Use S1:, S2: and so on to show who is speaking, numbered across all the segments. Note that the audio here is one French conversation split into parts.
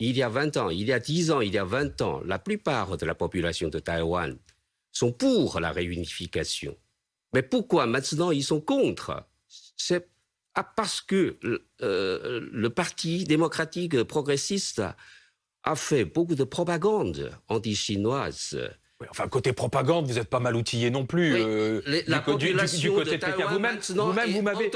S1: il y a 20 ans, il y a 10 ans, il y a 20 ans, la plupart de la population de Taïwan sont pour la réunification. Mais pourquoi maintenant ils sont contre? C'est parce que euh, le Parti démocratique progressiste a fait beaucoup de propagande anti-chinoise
S2: enfin, côté propagande, vous n'êtes pas mal outillé non plus.
S1: Euh, la du, population côté de,
S2: Vous-même, vous, m'avez.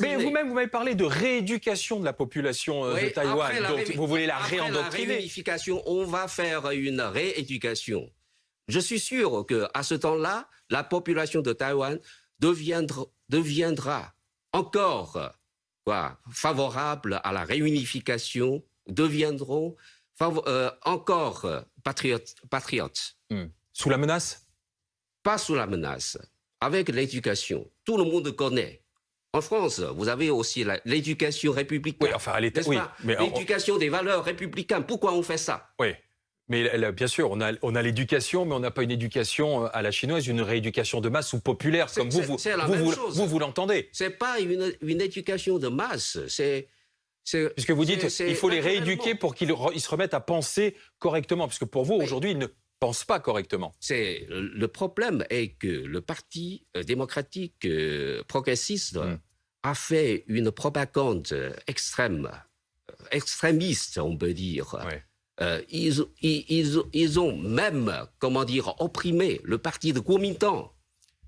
S2: Mais vous-même, vous m'avez parlé de rééducation de la population euh, de Taïwan. Donc, vous voulez la réendoctriner.
S1: La réunification, on va faire une rééducation. Je suis sûr que à ce temps-là, la population de Taïwan deviendra, deviendra encore quoi, favorable à la réunification, deviendront euh, encore patriotes. patriotes.
S2: Hmm. Sous la menace?
S1: Pas sous la menace. Avec l'éducation. Tout le monde connaît. En France, vous avez aussi l'éducation républicaine.
S2: Oui, enfin, oui,
S1: L'éducation des valeurs républicaines. Pourquoi on fait ça?
S2: Oui. Mais bien sûr, on a, on a l'éducation, mais on n'a pas une éducation euh, à la chinoise, une rééducation de masse ou populaire, comme vous, vous, vous, vous, vous l'entendez.
S1: C'est pas une, une, éducation de masse, c'est
S2: Puisque vous dites il faut les rééduquer pour qu'ils se remettent à penser correctement, puisque pour vous, aujourd'hui, ils ne pensent pas correctement.
S1: C'est Le problème est que le Parti euh, démocratique euh, progressiste hmm. a fait une propagande extrême, euh, extrémiste, on peut dire. ils, ils, ils, ont même, comment dire, opprimé le parti de Kuomintang.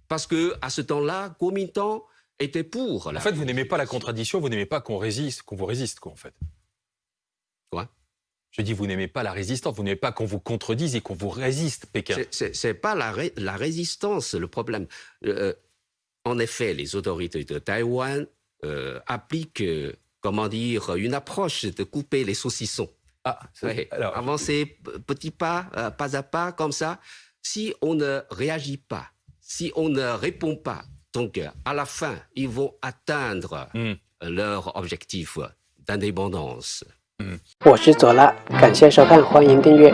S1: Parce que à ce temps-là, Kuomintang était pour.
S2: en fait, vous n'aimez pas la contradiction, vous n'aimez pas qu'on résiste, qu'on vous résiste, quoi, en fait. Je dis, vous n'aimez pas la résistance, vous n'aimez pas qu'on vous contredise et qu'on vous résiste, Pékin.
S1: C'est pas la, la, résistance le problème. Euh, en effet, les autorités de Taïwan euh, appliquent, euh, comment dire, une approche de couper les saucissons. Ah, alors, avancer petit pas, pas à pas, comme ça. Si on ne réagit pas, si on ne répond pas donc, à la fin, ils vont atteindre mm. leur objectif d'indépendance.
S3: 我是左拉，感谢收看，欢迎订阅。